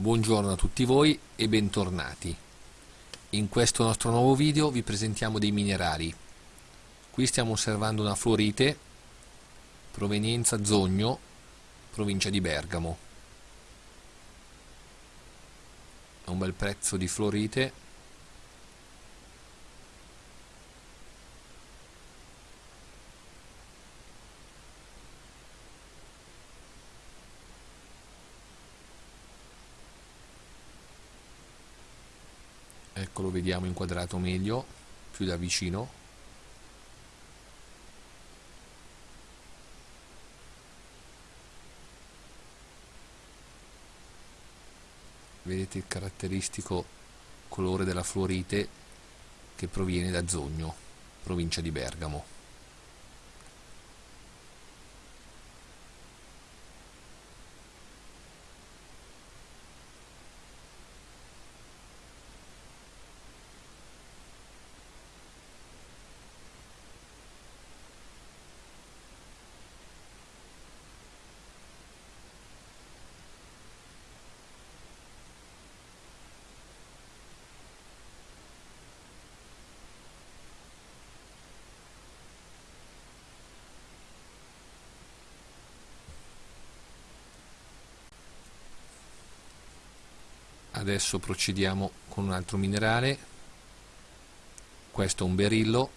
Buongiorno a tutti voi e bentornati. In questo nostro nuovo video vi presentiamo dei minerali. Qui stiamo osservando una fluorite provenienza Zogno, provincia di Bergamo. Un bel prezzo di fluorite ecco lo vediamo inquadrato meglio più da vicino. Vedete il caratteristico colore della fluorite che proviene da Zogno provincia di Bergamo adesso procediamo con un altro minerale. Questo è un berillo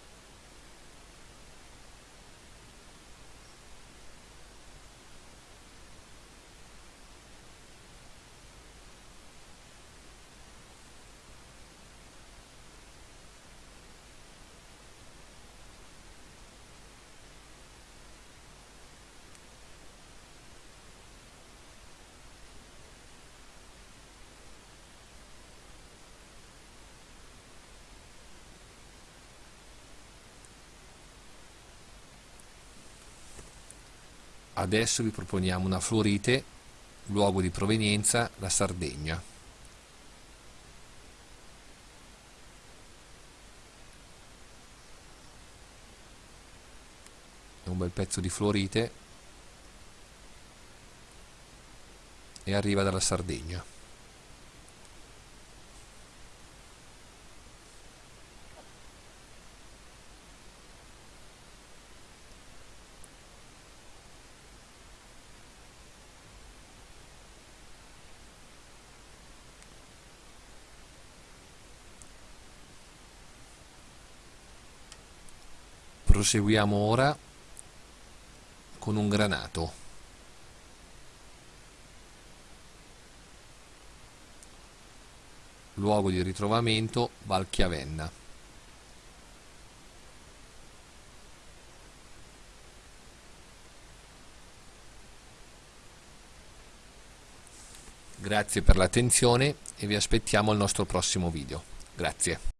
Adesso vi proponiamo una fluorite, luogo di provenienza la Sardegna. Un bel pezzo di fluorite e arriva dalla Sardegna. Proseguiamo ora con un granato luogo di ritrovamento Valchiavenna Grazie per l'attenzione e vi aspettiamo al nostro prossimo video. Grazie.